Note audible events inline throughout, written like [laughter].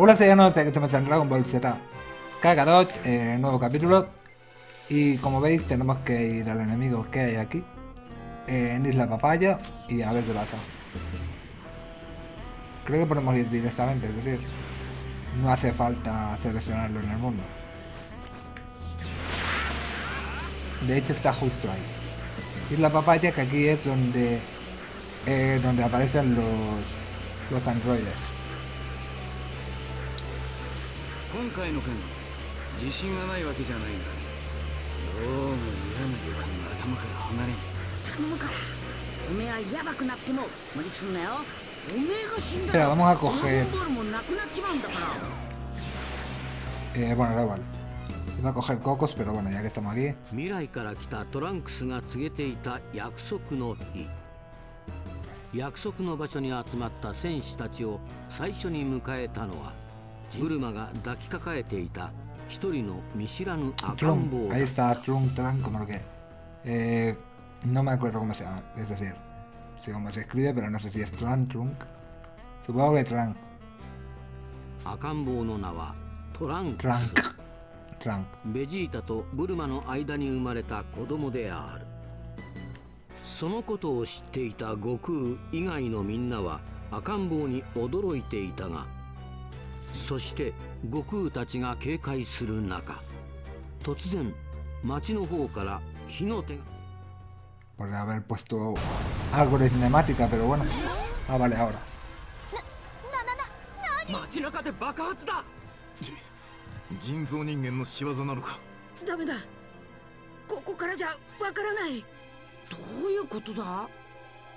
Hola, de que estamos en Dragon Ball Z. Kakarot, eh, nuevo capítulo. Y como veis tenemos que ir al enemigo que hay aquí eh, En Isla Papaya y a ver qué pasa. Creo que podemos ir directamente, es decir No hace falta seleccionarlo en el mundo. De hecho está justo ahí. Isla Papaya que aquí es donde eh, Donde aparecen los, los androides 今回の件自信がないわけじゃないがどうも嫌な予感が頭から離れん。頼むから。おめえはヤバくなっても無理すんなよ。おめえが死んだら vamos a ドラゴ coger ンボールもなくなっちまうんだから。Eh, bueno, da igual. Iba a coger cocos, pero bueno, ya que estamos aquí. 未来から来たトランクスが告げていた約束の日。約束の場所に集まった戦士たちを最初に迎えたのはブルマが抱きかかえていた一人の見知らぬ赤ん坊だ。トロン、ト、ラン、como。えー、no me acuerdo cómo se llama。es decir、sé cómo se escribe, pero no sé si es トラン、トロン。supongo que トラン。赤ん坊の名はトランクス。トランク。トランク。ベジータとブルマの間に生まれた子供である。そのことを知っていた悟空以外のみんなは赤ん坊に驚いていたが。そして悟空たちが警戒する中突然町の方から火の手が。Por haber puesto algo de cinemática, pero bueno. Ah, vale, ahora. 街中で爆発だ。人造人間の仕業なのか。ダメだ。ここからじゃわからない。どういうことだ？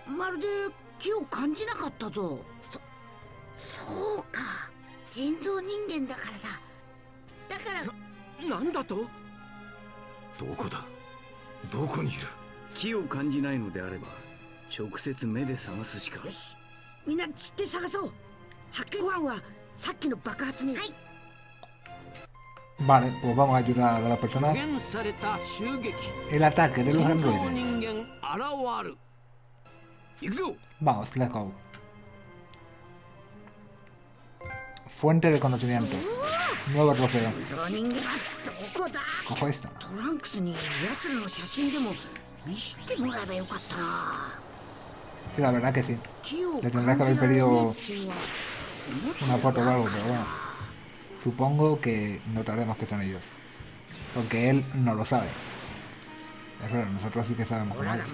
まるで気を感じなかったぞ。そそうか人造人間だからだ。だから。なんだと？どこだ？どこにいる？気を感じないのであれば直接目で探すしか。よし。みんな散って探そう。発見ご飯はさっきの爆発に。はい。Vale, pues vamos a ayudar a 襲撃。El ataque de los androides. 人間現る。行くぞ Vamos, let's go. Fuente de conocimiento. Nuevo trofeo. Cojo esto. Sí, la verdad que sí. Le tendrás que haber pedido una foto o algo, pero bueno. Supongo que notaremos que son ellos. Porque él no lo sabe. Es verdad, nosotros sí que sabemos cómo es.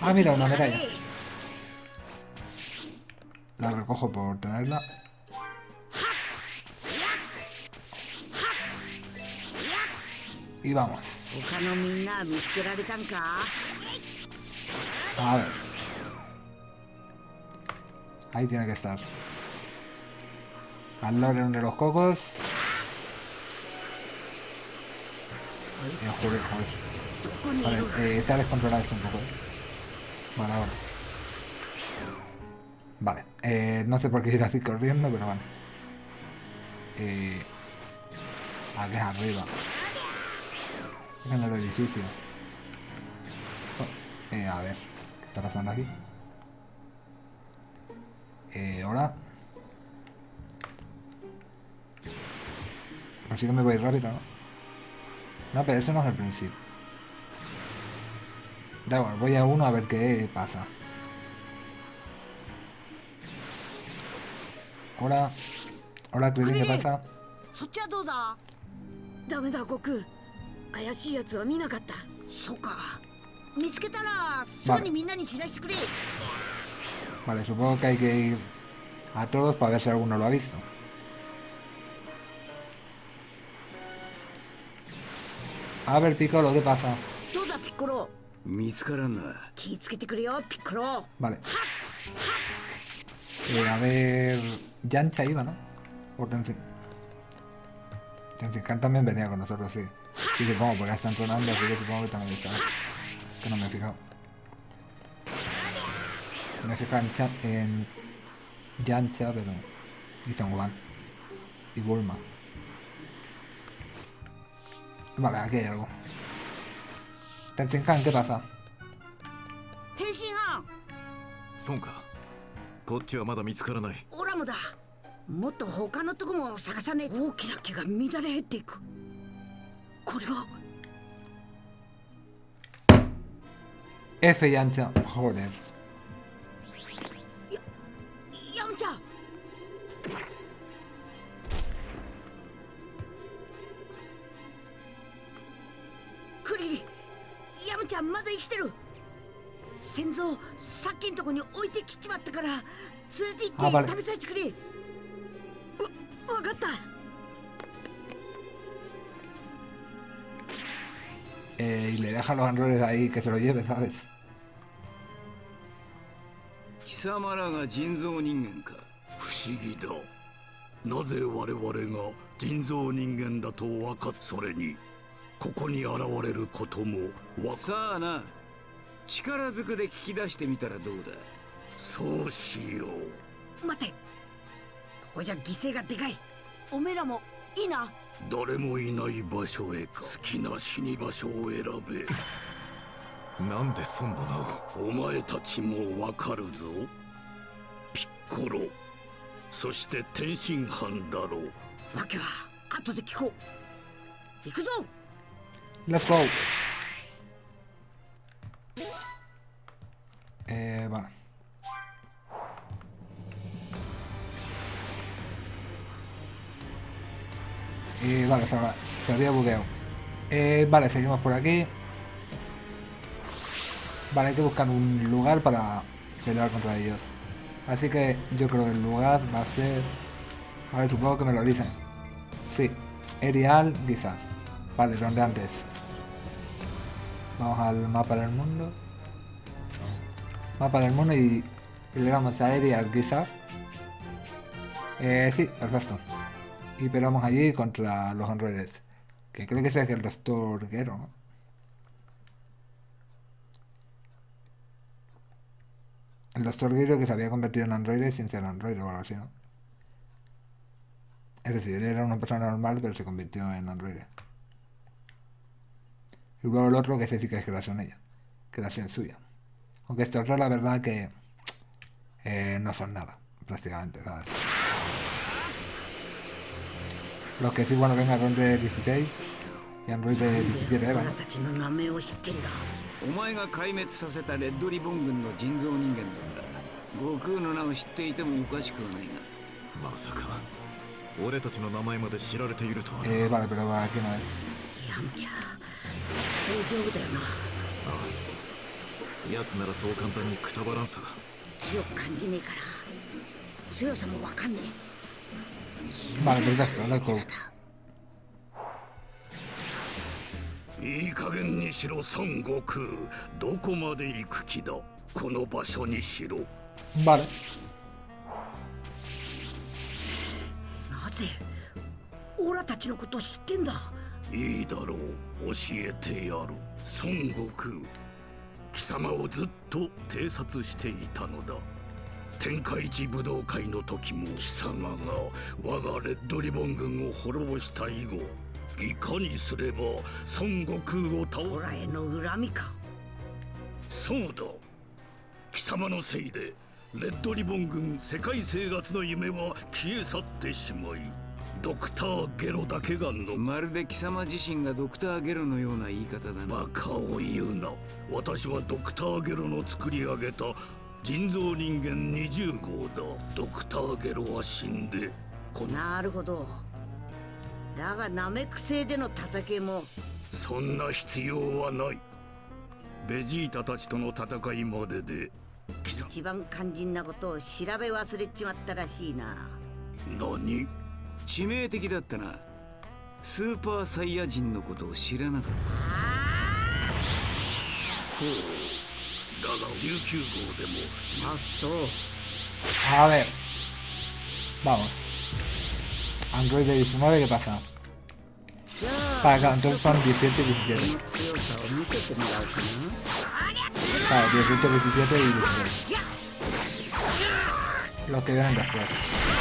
Ah, mira, una medalla. La recojo por tenerla. Y vamos. A ver. Ahí tiene que estar. Al lado de los cocos. Joder, joder. Vale, eh, está descontrolada esto un poco. eh. Vale, ahora. Vale, eh, no sé por qué ir así corriendo, pero vale. Eh, aquí arriba. En el edificio. Oh, eh, a ver, ¿qué está pasando aquí? Eh, ahora. Pero sí que me voy rápido, ¿no? No, pero eso no es el principio. Da igual, voy a uno a ver qué pasa. Hola. Hola, Krillin, ¿qué pasa? そっちはどうだダメだ悟空怪しいやつは見なかったそうか見つけたらすぐにみんなに知らせてくれ Vale, supongo que hay que ir a todos para ver si alguno lo ha visto. A ver, Piccolo, ¿qué pasa? どうだピッコロ見つからんな気ぃつけてくれよピッコロ Vale. Eh, a ver... Yancha iba, ¿no? O Tenzin. Tenzin Khan también venía con nosotros, sí. Sí, supongo, porque están tronando, así que supongo que también está. Que no me he fijado. Me he fijado en, Chan, en Yancha, pero... Y Zhongwan. Y Bulma. Vale, aquí hay algo. Tenzin Khan, ¿qué pasa? Tenzin Khan. こっちはまだ見つからない。オラもだ。もっと他のとこも探さねえ大きな木が乱れ減っていく。これは。F y ancha. Joder. ヤムちゃんクリリヤムちゃんまだ生きてる先祖さっきんとこに置いてきちまったから連れて行って食べさせてくれ。わかった。Eh, y le deja los androides ahí que se lo lleve, ¿sabes? 貴様らが人造人間か不思議だなぜ我々が人造人間だと分かっそれにここに現れることもわさあな力ずくで聞き出してみたらどうだ？そうしよう。待て。ここじゃ犠牲がでかい。おめえらもいいな。誰もいない場所へか。好きな死に場所を選べ。なんでそんな名をお前たちもわかるぞ。ピッコロ。そして天津飯だろう。わけは後で聞こう。行くぞ。Let's go. Eh, vale. Y vale, se, se había bugueado. Eh, vale, seguimos por aquí. Vale, hay que buscar un lugar para pelear contra ellos. Así que yo creo que el lugar va a ser... A ver, supongo que me lo dicen. Sí, Erial Guizar. Vale, donde antes. Vamos al mapa del mundo. Mapa del mundo y, y le damos a Erial Guizar. Eh, sí, perfecto. Y peleamos allí contra los androides. Que creo que ese es el doctor Gero, ¿no? El doctor Gero que se había convertido en androide sin ser androide o algo así, ¿no? Es decir, él era una persona normal pero se convirtió en androide Y luego el otro que ese sí que es creación ella. Creación suya. Aunque estos otros la verdad que eh, no son nada, prácticamente, ¿sabes? Los que sí, bueno, ven Android de 16 y Android de 17 Eva, 俺 ¿no? たちの名前を知ってんだお前が壊滅させたレッドリボン軍の人造人間だから悟空の名を知っていてもおかしくはないがまさか俺たちの名前まで知られているとはな、 Eh, vale, pero aquí no es. ヤムちゃん 大丈夫だよな。奴ならそう簡単にくたばらんさ。気を感じねえから。強さもわかんねえ。Vale, perfecto, let's go. いい加減にしろ孫悟空。どこまで行く気だ？この場所にしろ。Vale. なぜオラたちのことを知ってんだ？いいだろう。教えてやる。孫悟空。貴様をずっと偵察していたのだ。天下一武道会の時も貴様が我がレッドリボン軍を滅ぼした以後いかにすれば孫悟空を倒オラへの恨みか。そうだ。貴様のせいでレッドリボン軍世界征圧の夢は消え去ってしまいドクターゲロだけがの。まるで貴様自身がドクターゲロのような言い方だな。バカを言うな。私はドクターゲロの作り上げた人造人間20号だ。ドクターゲロは死んで。な。るほど。だがナメック星での戦いも。そんな必要はない。ベジータたちとの戦いまでで。一番肝心なことを調べ忘れちまったらしいな。何？致命的だったなスーパーサイヤ人のことを知らなかっほうだが19号でもあそう A ver. Vamos. Android de 19, ¿qué pasa? じゃあ Vale, claro, entonces son 17 y そ 17. の強さを見せてもらおうかな Claro, 18, 17 y 16. Los que vienen después.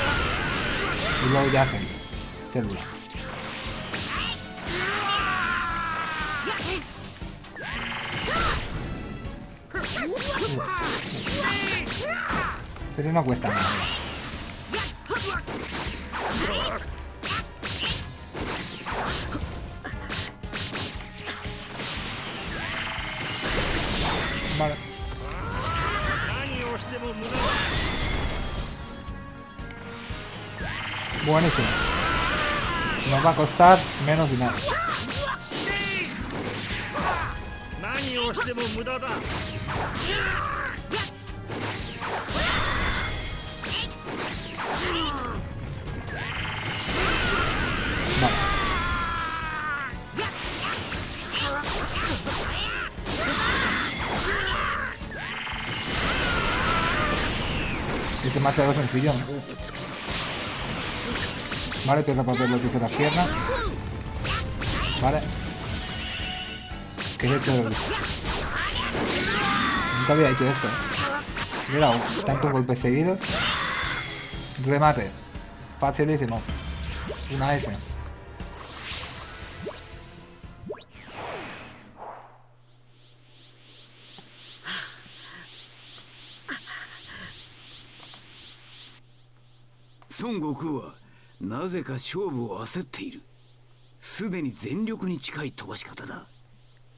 Y luego ya hacen célula. Pero no cuesta nada. Vale. Buenísimo. Nos va a costar menos dinero. Vale. Es demasiado sencillo. ¿no? Vale, piedra, papel, lo que las piernas. Vale. ¿Qué es esto? Nunca había hecho esto. Mira, tantos golpes seguidos. Remate. Facilísimo. Una S. Son Goku なぜか勝負を焦っている。すでに全力に近い飛ばし方だ。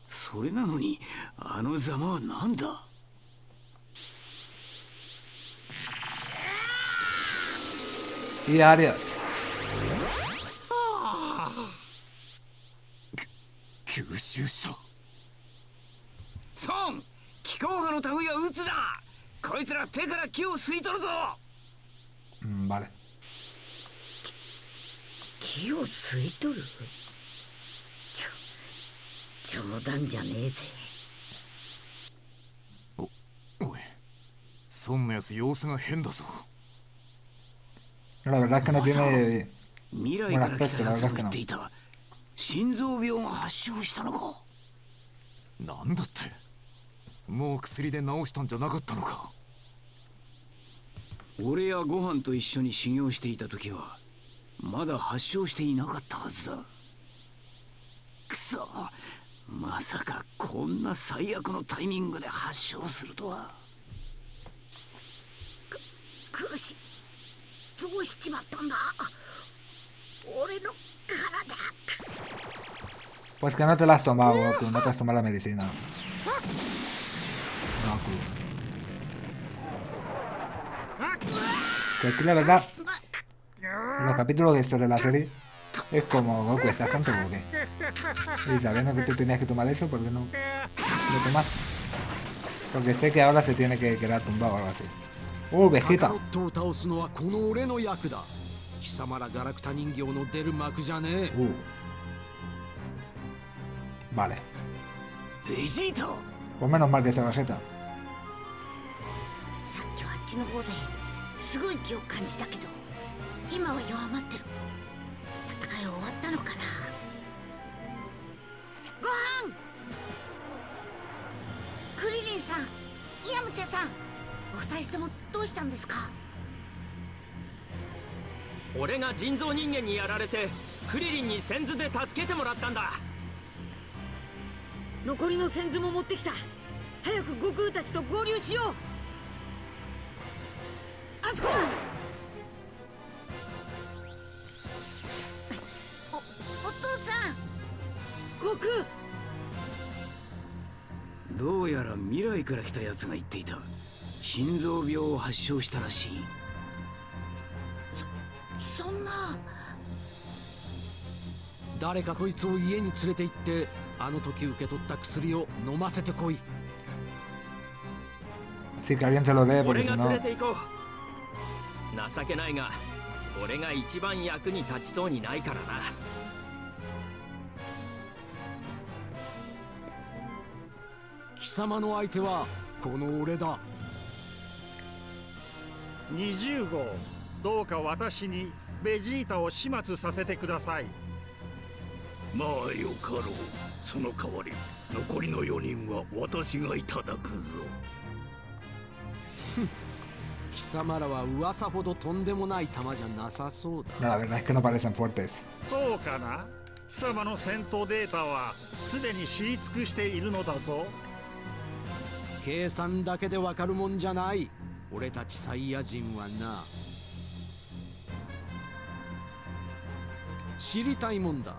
それなのにあのざまは何だ？Y adiós. 吸収した。孫気候派の類は撃つなこいつら手から木を吸い取るぞ。Mm, vale. 木を吸い取る？ちょ冗談じゃねえぜ。おい孫のやつ様子が変だぞ。La verdad es que no tiene... 未来から来たやつも言っていた。心臓病が発症したのか？なんだって。もう薬で治したんじゃなかったのか？俺やご飯と一緒に修行していた時はまだ発症していなかったはずだくそまさかこんな最悪のタイミングで発症するとは苦しいどうしちまったんだ俺の体 Pues que no te la has tomado, Goku. No te has tomado la medicina. Goku. Que aquí la verdad... En los capítulos de historia de la serie... Es como, Goku, ¿estás tonto o qué? Y sabiendo que tú tenías que tomar eso, ¿por qué no lo [laughs] tomaste? Porque sé que ahora se tiene que quedar tumbado o algo así. ¡Uh, カ Vegeta! カロットを倒すのはこの俺の役だ貴様らガラクタ人形の出る幕じゃねえ ¡Uh! Vale. ベジータ Pues menos mal que sea Vegeta. さっきはあっちの方ですごい気を感じたけど 今は弱まってる。戦い終わったのかな。ご飯！クリリンさんヤムチャさんお二人ともどうしたんですか？俺が人造人間にやられてクリリンに先頭で助けてもらったんだ。残りの先頭も持ってきた。早く悟空たちと合流しよう。あそこだ悟空。どうやら未来から来たやつが言っていた。心臓病を発症したらしい。そんな。誰かこいつを家に連れて行ってあの時受け取った薬を飲ませてこい。Sí, que alguien se lo dé, 俺 porque が si 連 no... れて行こう。情けないが俺が一番役に立ちそうにないからな様の相手はこの俺だ。20号どうか私にベジータを始末させてください。まあよかろう。その代わり残りの4人は私がいただくぞ。[laughs] 貴様らは噂ほどとんでもない玉じゃなさそうだ。la verdad es que no parecen fuertes. そうかな。貴様の戦闘データはすでに知り尽くしているのだぞ計算だけでわかるもんじゃない。俺たちサイヤ人はな。知りたいもんだ。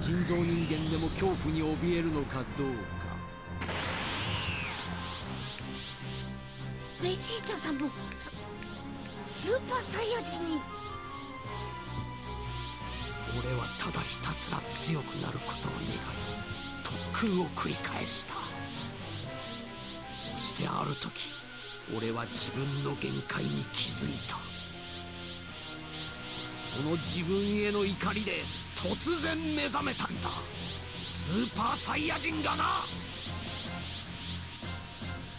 人造人間でも恐怖に怯えるのかどうか。ベジータさんもススーパーサイヤ人に。俺はただひたすら強くなることを願い特訓を繰り返した。そしてある時俺は自分の限界に気づいた。その自分への怒りで突然目覚めたんだ。スーパーサイヤ人がな。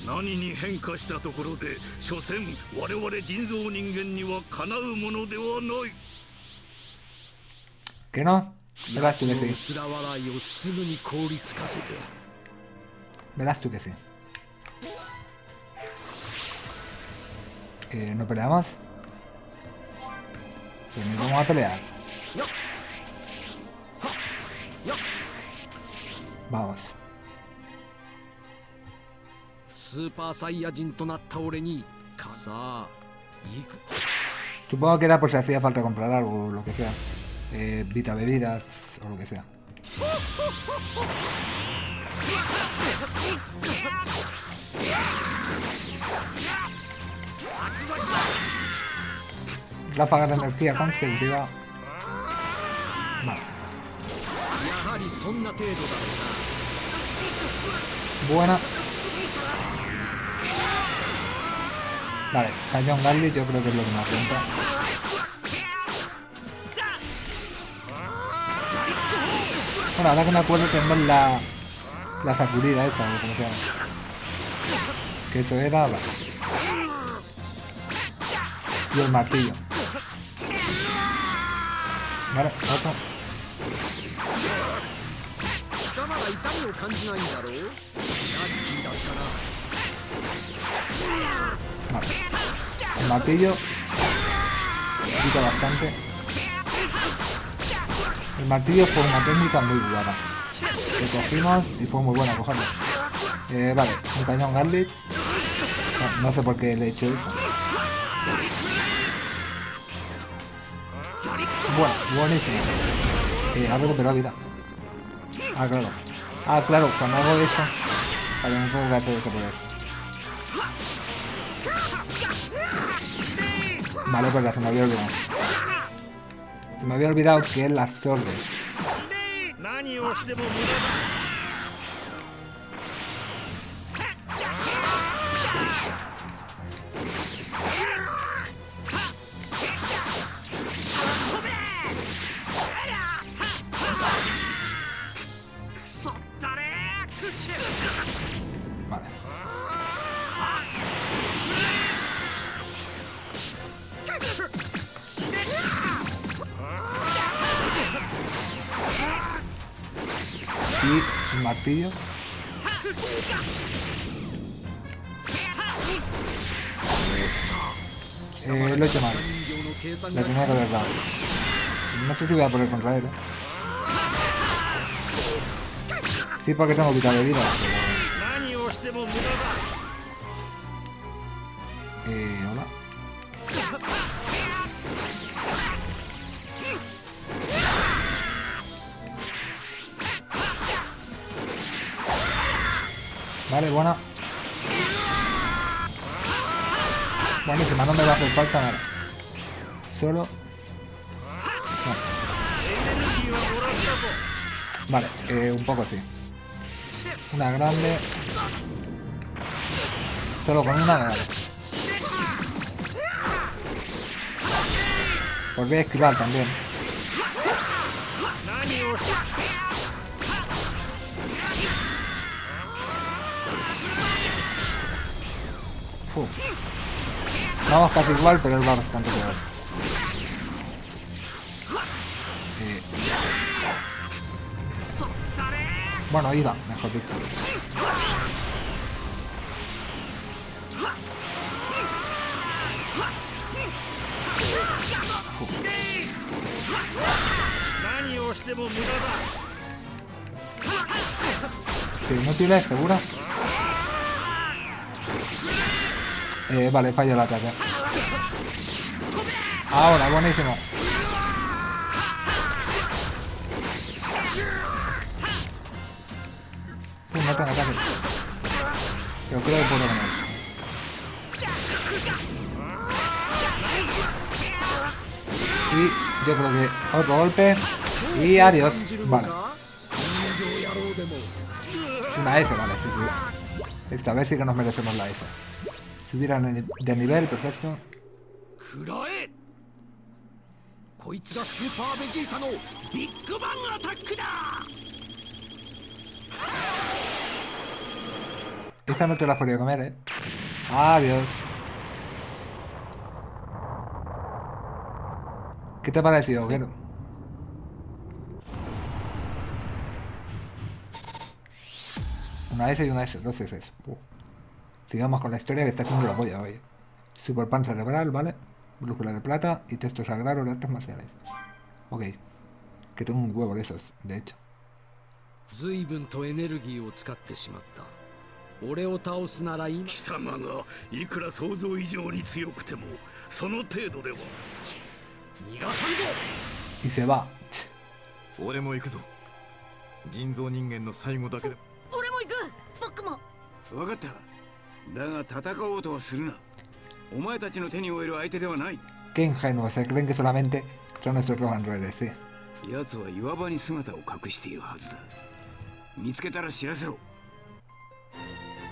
何に変化したところで所詮我々人造人間にはかなうものではない。¿Que tú の que sí. いをすぐに凍りつかせて。Verás tú que sí. Eh, ¿No peleamos? Pues ni vamos a pelear. Vamos. スーパーサイヤ人となった俺にかさあ行く Supongo que era por si hacía falta comprar algo o lo que sea. Eh, Vita bebidas o lo que sea. Ráfagas de energía concentrada. Vale. Buena. Vale, Canyon Garlic yo creo que es lo que me cuenta. Bueno, ahora que me acuerdo tenemos la... La sacudida esa, o como se llama. Que eso era... Vale. Y el martillo. Vale, otro. Vale. El martillo. Quita bastante. El martillo fue una técnica muy buena. Lo cogimos y fue muy buena cogerlo. Eh, vale, un cañón garlic. No, no sé por qué le he hecho eso. Bueno, buenísimo. Eh, ha recuperado vida. Ah, claro. Ah, claro, cuando hago eso. Vale, no tengo que hacer ese poder. Vale, pues se me había olvidado. Se me había olvidado que él absorbe. Eh, lo he hecho mal. Lo tenía que haber dado. No sé si voy a poder contra él. ¿eh? Sí, porque tengo que quitarle vida. Pero... arma no me va a hacer falta nada. Solo... Vale, eh, un poco así. Una grande. Solo con una grande. Pues voy a esquivar también. Uf. Vamos casi igual, pero es bastante peor. Eh. Bueno, iba, mejor dicho. Sí, no tienes seguro. Eh, vale, falla el ataque. Ahora, buenísimo. Pum, no tengo ataque. Yo creo que puedo ganar. Y yo creo que otro golpe. Y adiós. Vale. Una S, vale, sí, sí. Es a ver si que nos merecemos la S. Subir de nivel, perfecto. Esta no te la has podido comer, ¿eh? Adiós. ¿Qué te ha parecido, Ogero? Una S y una S, dos S. Sigamos con la historia que está haciendo la polla hoy. Super pan cerebral, ¿vale? Brújula de plata y texto sagrado de artes marciales. Ok. Que tengo un huevo de esos, de hecho. 随分とエネルギーを使ってしまった俺を倒すならいい貴様がいくら想像以上に強くてもその程度では逃がさんぞ Y se va. 俺も行くぞ人造人間の最後だけで俺も行く僕も分かっただが戦おうとするな。お前たちの手に負える相手ではない。ケンハイのは、せくんけ、そらめんて、いです。やつは岩場に姿を隠しているはずだ。見つけたら知らせろ。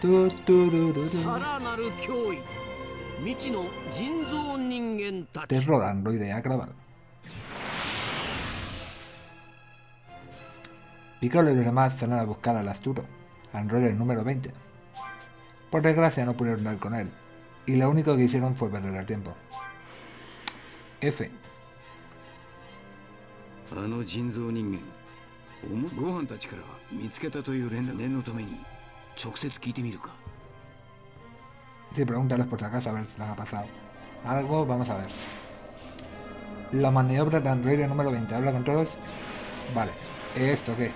さらなる脅威。未知の人造人間たち。デロランロイでやくらばる。Piccolo y los demás salen a buscar al astuto, Android el Por desgracia no pudieron dar con él, y lo único que hicieron fue perder el tiempo. F. Sí, pregúntalos por si acaso a ver si les ha pasado. Algo, vamos a ver. La maniobra de androide número 20, ¿habla con todos? Vale. ¿Esto qué?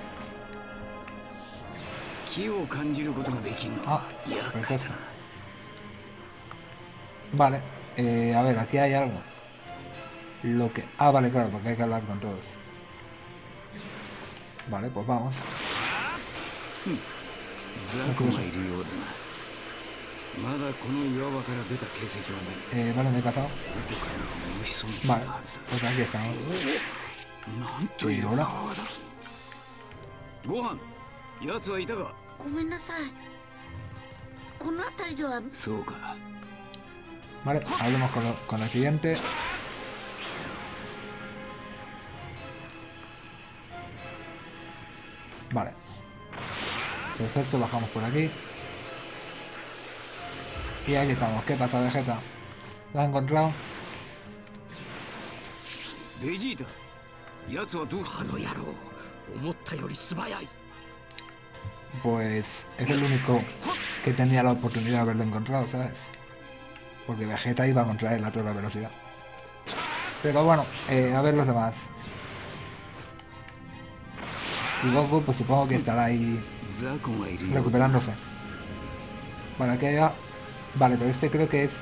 Vale, eh, a ver, aquí hay algo. Lo que... Ah, vale, claro, porque hay que hablar con todos. Vale, pues vamos. Hmm, eh, vale, me he cazado. Vale, pues aquí estamos. Y hola. 奴はいたかごめんなさいこの辺りではそうか Vale, hablemos con, lo- con el siguiente. Vale. Perfecto, bajamos por aquí. Y aquí estamos. ¿Qué pasa, Vegeta? ¿Lo has encontrado? ベジータ奴はどうあの野郎思ったより素早い pues es el único que tenía la oportunidad de haberlo encontrado, ¿sabes? Porque Vegeta iba contra él a toda velocidad. Pero bueno, eh, a ver los demás. Y Goku pues supongo que estará ahí recuperándose. Para que haya... Vale, pero este creo que es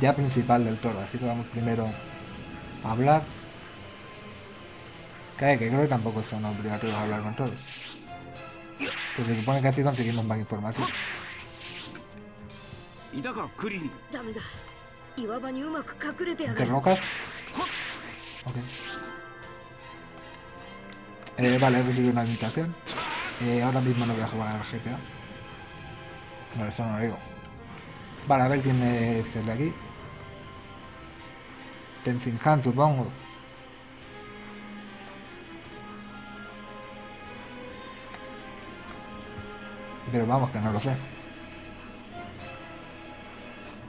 ya principal del toro, así que vamos primero a hablar. Cae que creo que tampoco son obligatorios a hablar con todos. Pues se supone que así conseguimos más información. Entre rocas. Ok. Eh, vale, he recibido una invitación. Eh, ahora mismo no voy a jugar al GTA. No, eso no lo digo. Vale, a ver quién es el de aquí. Tenzin Han, supongo. pero vamos, que no lo sé.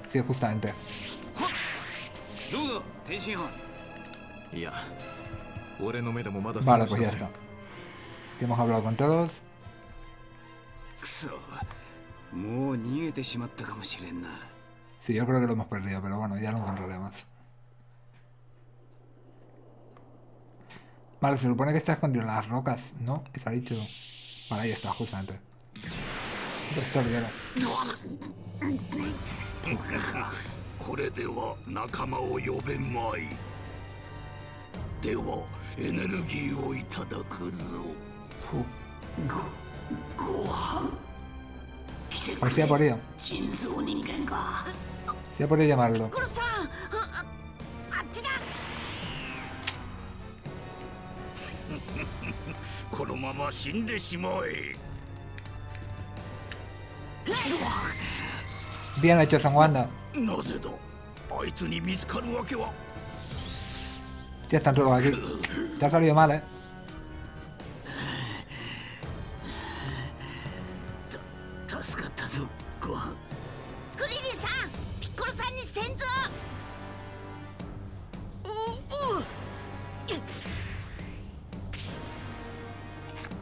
Sí, justamente. Vale, pues ya está. Que hemos hablado con todos. Sí, yo creo que lo hemos perdido, pero bueno, ya lo encontraremos. Vale, se supone que estás contra las rocas, ¿no? Está dicho. Vale, ahí está, justamente. これでは仲間を呼べまい。ではエネルギーをいただくぞ。ふごご飯？来てくれ。人造人間かせやばれやまろ [laughs] このまま死んでしまえ。Bien hecho, San Wanda. Ya están todos aquí. Te ha salido mal, eh.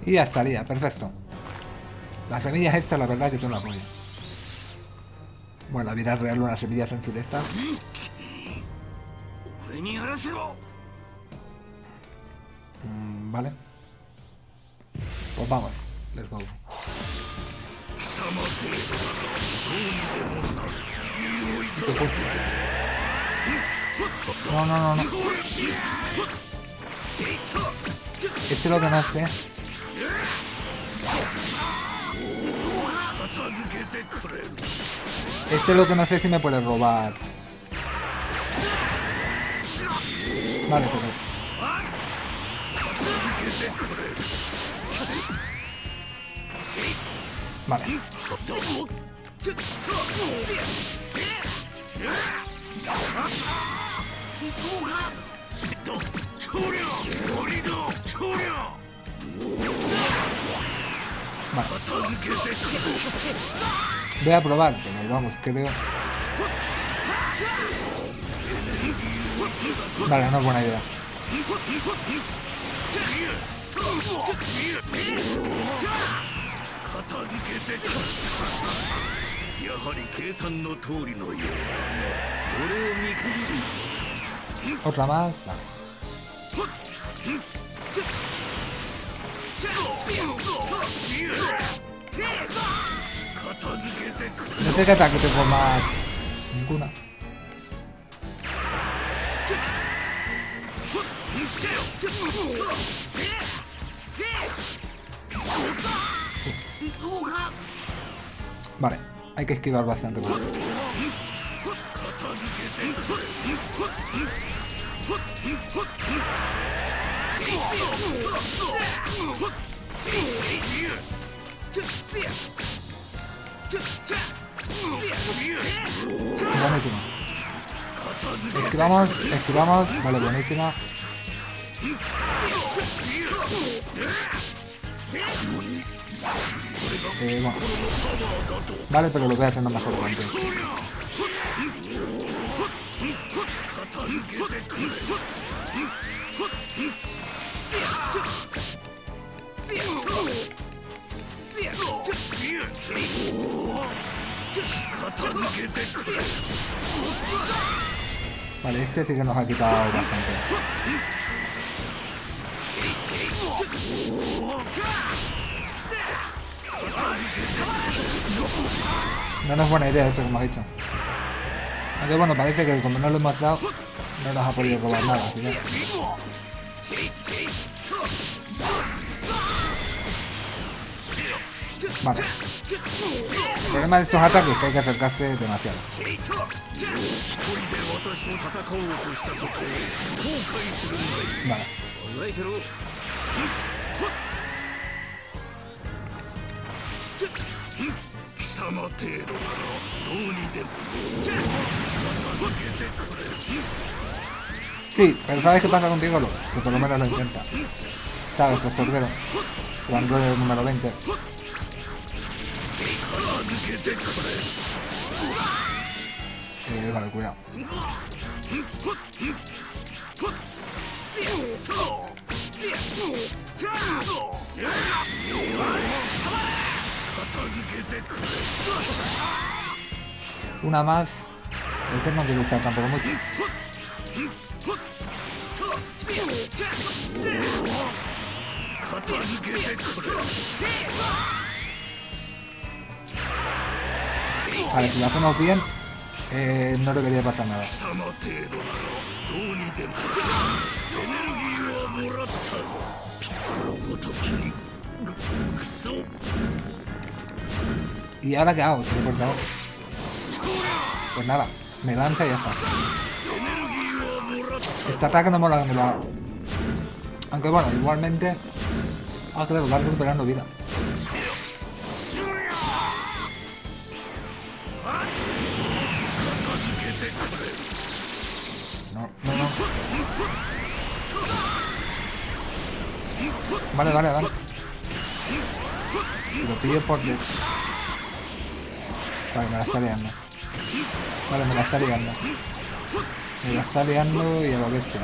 Y ya estaría, perfecto. Las semillas estas, la verdad, que son la polla. Bueno, la vida real, unas semillas en esta. Mm, vale. Pues vamos. Let's go. No, no, no, no. Este lo conoce. Este lo que no sé si me puede robar. Vale, pero... Vale. Voy a probar, pero vamos, creo. Vale, no es buena idea. Otra más. Vale. No sé qué ataque tengo más. Ninguna. Vale, hay que esquivar bastante. Buenísimo. Esquivamos, esquivamos. Vale, buenísima. Eh, bueno. Vale, pero lo voy haciendo mejor que antes. Vale, este sí que nos ha quitado bastante. No, no es buena idea eso que hemos hecho. Aunque bueno, parece que como no lo hemos dado, no nos ha podido robar nada, así que... Vale. El problema de estos ataques es que hay que acercarse demasiado. Vale. Sí, pero ¿sabes qué pasa contigo, Lo? Que por lo menos lo intenta. ¿Sabes, los torderos? Cuando es el número 20. 片付けてくれ Eh, vale, cuidado. 片付けてくれ Una más. El que no quiere usar tampoco mucho. Vale, si lo hacemos bien, eh, no debería pasar nada. ¿Y ahora qué hago? Se. Pues nada, me lanza y ya está. Este ataque no me lo haga. Aunque bueno, igualmente... Ah, claro, va recuperando vida. Vale, vale, vale. Lo pillo por. Vale, me la está liando. Vale, me la está liando. Me la está liando y a la bestia.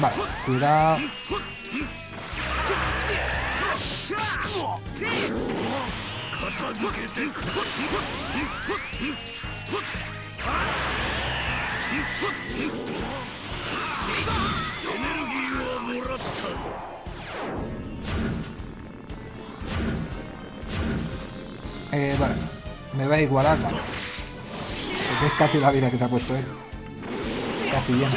Vale, cuidado. Eh, vale. Me va a igualar, vale. Es casi la vida que te ha puesto él. Casi llena.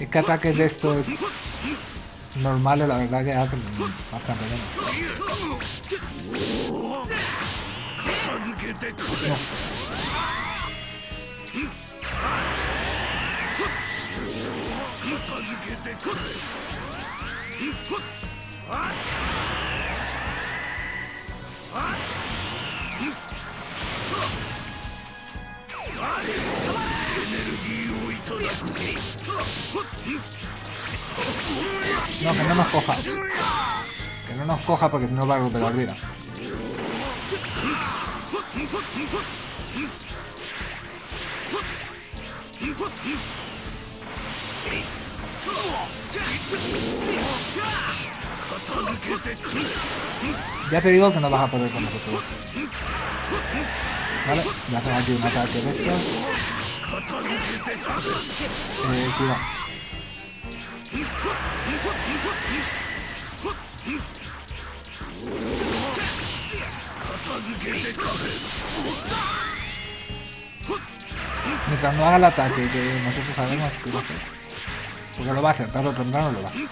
Es que ataques de estos normales, la verdad que hacen bastante. No, que no nos coja. Que no nos coja porque si no va a recuperar vida. Ya te digo que no vas a poder con nosotros. Vale, ya hacen aquí un ataque de estos. Eh, cuidado. Mientras no haga el ataque que nosotros sabemos que va a. Porque lo va a hacer, tarde o temprano lo va a hacer.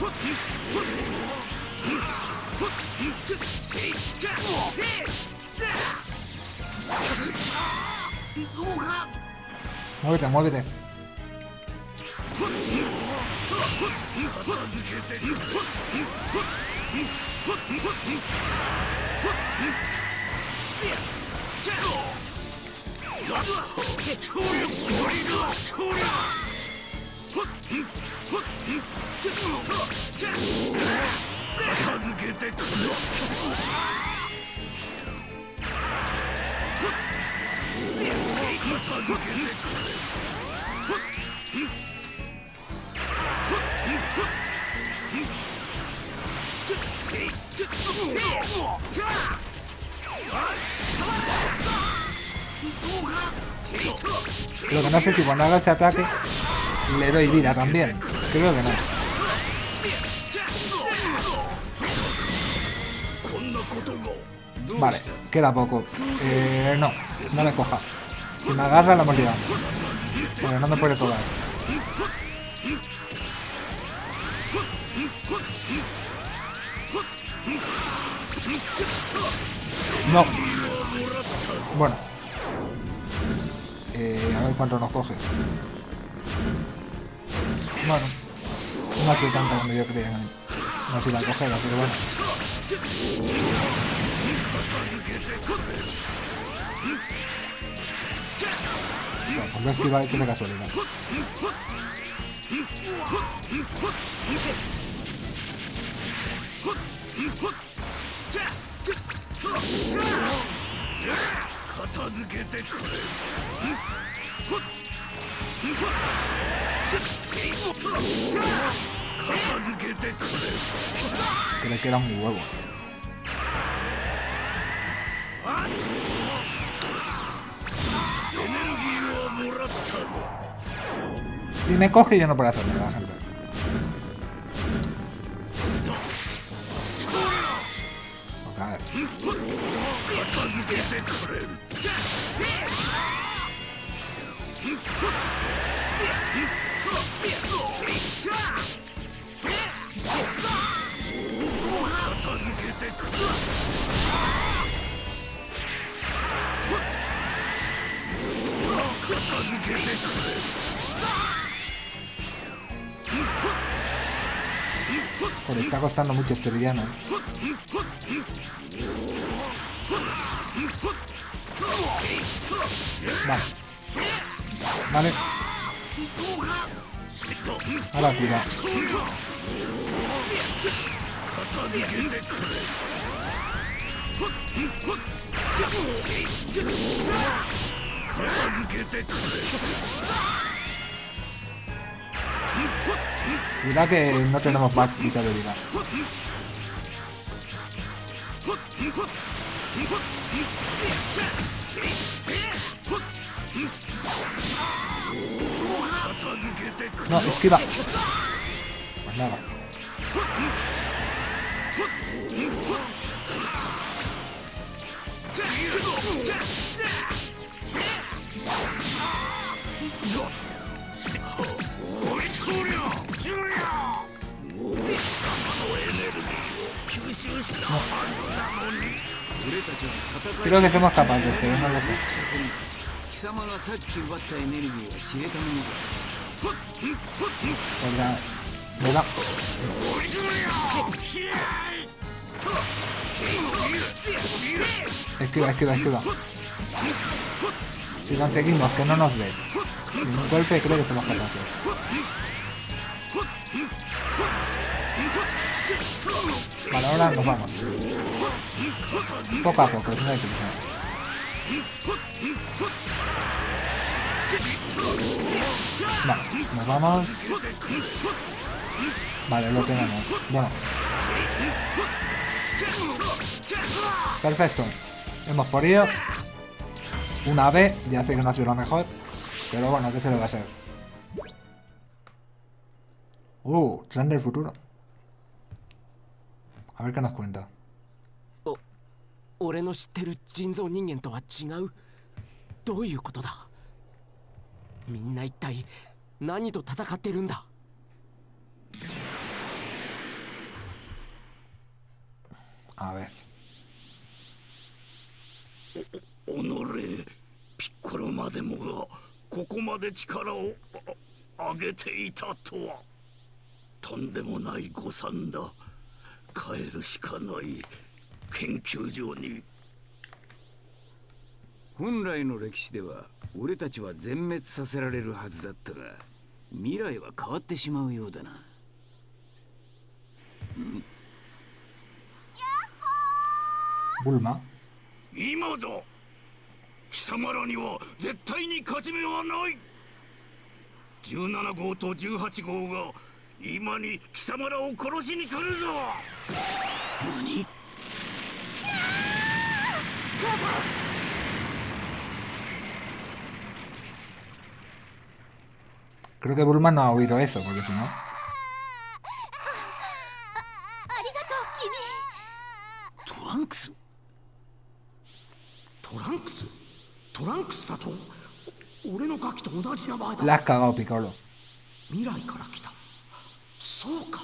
投げて投げてて Lo que no sé si cuando haga ese ataque le doy vida también. Creo que no. Vale, queda poco. Eh, no, no le coja. Me agarra la hemos liado. Pero no me puede tocar. No. Bueno. Eh, a ver cuánto nos coge. Bueno. No ha sido tanto como yo creía. No ha sido la cogera, pero bueno. が言われてたかそれが片付けてくれ片付けてくれ Creo que era muy huevo. Si me coge yo no puedo hacer nada, gente. Ok, a ver. Joder, está costando mucho este villano. Vale. Vale. Ahora tira. Cuidado que no tenemos más vida. No, esquiva. Pues nada. 広げてますかバンジョーって今ご貴様がさっき奪ったエネルギーは知れたものだこれだどう行くわ行くわ行くわ。Si conseguimos que no nos dé ningún golpe, creo que somos capaces. Vale, ahora nos vamos. Poco a poco, no hay prisa. Vale, nos vamos. Vale, lo tenemos. Bueno. Perfecto. Hemos podido una B, ya sé que no ha sido lo mejor, pero bueno, ¿qué se le va a hacer? Uh, tren del futuro. A ver qué nos cuenta. A ver. おのれピッコロまでもがここまで力をあ上げていたとはとんでもない誤算だ。帰るしかない。研究所に。本来の歴史では俺たちは全滅させられるはずだったが未来は変わってしまうようだな。Bulma. 今だ貴様らには絶対に勝ち目はない。17号と18号が今に貴様らを殺しに来るぞ。何？母さん Creo que Bulma no ha なのガキと同じ名前だ。La has cagado, Piccolo. 未来から来た。そうか。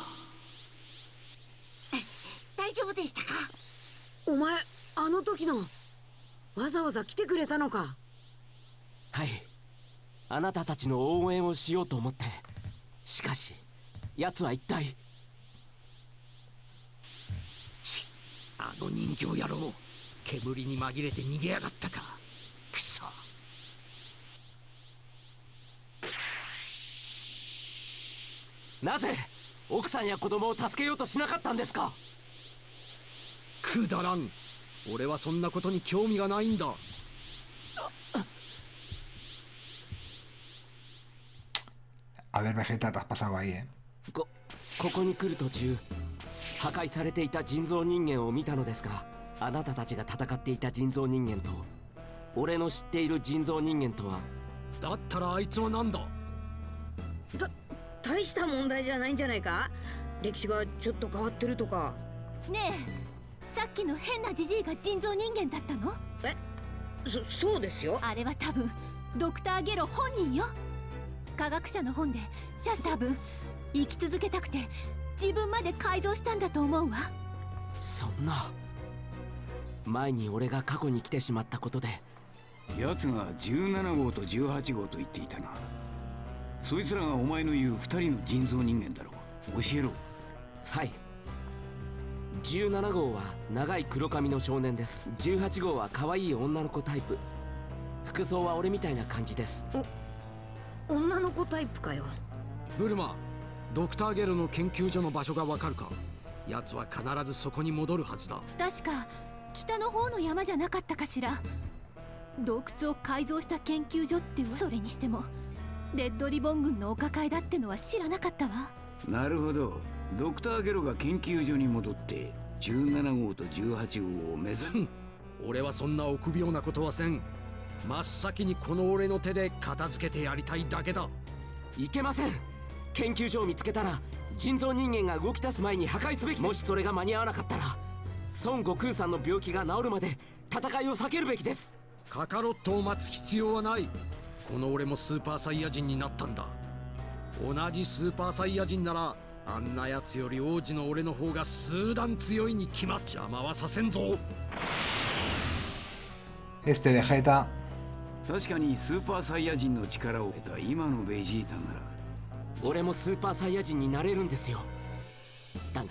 大丈夫でしたか？お前あの時のわざわざ来てくれたのか？はい。あなたたちの応援をしようと思って。しかし奴は一体。あの人形野郎。煙に紛れて逃げやがったか。くそなぜ奥さんや子供を助けようとしなかったんですか？くだらん。俺はそんなことに興味がないんだ。¿eh? こここに来る途中破壊されていた人造人間を見たのですがあなたたちが戦っていた人造人間と俺の知っている人造人間とはだったらあいつは何だ？た大した問題じゃないんじゃないか？歴史がちょっと変わってるとか。ねえさっきの変なジジイが人造人間だったの？えそそうですよ。あれは多分ドクター・ゲロ本人よ。科学者の本でシャ多分生き続けたくて自分まで改造したんだと思うわ。そんな前に俺が過去に来てしまったことで。奴が17号と18号と言っていたなそいつらがお前の言う2人の人造人間だろう。教えろ。はい。17号は長い黒髪の少年です。18号は可愛い女の子タイプ。服装は俺みたいな感じです。女の子タイプかよ。ブルマドクターゲルの研究所の場所がわかるか？奴は必ずそこに戻るはずだ。確か北の方の山じゃなかったかしら。洞窟を改造した研究所ってそれにしてもレッドリボン軍のお抱えだってのは知らなかったわ。なるほど。ドクターゲロが研究所に戻って17号と18号を目指す俺はそんな臆病なことはせん。真っ先にこの俺の手で片付けてやりたいだけだ。いけません。研究所を見つけたら人造人間が動き出す前に破壊すべき。もしそれが間に合わなかったら孫悟空さんの病気が治るまで戦いを避けるべきです。カカロットを待つ必要はないこの俺もスーパーサイヤ人になったんだ。同じスーパーサイヤ人ならあんなやつより王子の俺の方が数段強いに決まっ邪魔はさせんぞ。Este Vegeta 確かにスーパーサイヤ人の力を得た今のベジータなら。俺もスーパーサイヤ人になれるんですよ。だが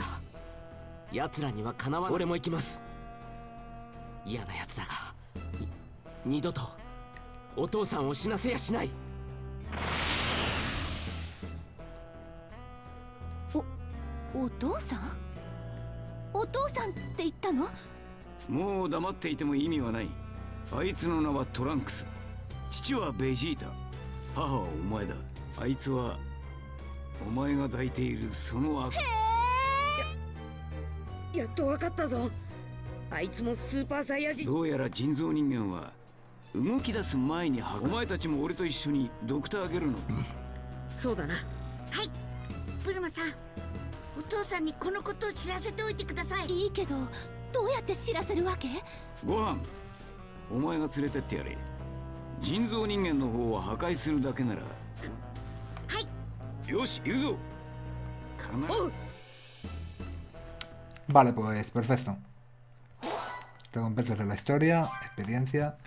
奴らにはかなわ俺も行きます。嫌な奴だが二度とお父さんを死なせやしない。おお父さん？お父さんって言ったの？もう黙っていても意味はない。あいつの名はトランクス。父はベジータ。母はお前だ。あいつはお前が抱いているその悪。ややっと分かったぞ。あいつもスーパーサイヤ人。どうやら人造人間は動き出す前にお前たちも俺と一緒にドクターゲルの、そうだな。はい。ブルマさん。お父さんにこのことを知らせておいてください。いいけどどうやって知らせるわけ？ご飯。お前が連れてってやれ。人造人間の方は破壊するだけなら。はい。よし行くぞ。Vale, pues perfecto. Recompensas de la historia, experiencia.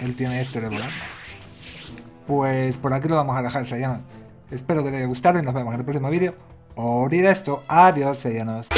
Él tiene esto de volar. Pues por aquí lo vamos a dejar, Sayanos. Espero que te haya gustado y nos vemos en el próximo vídeo. Abrir esto. Adiós, Sayanos.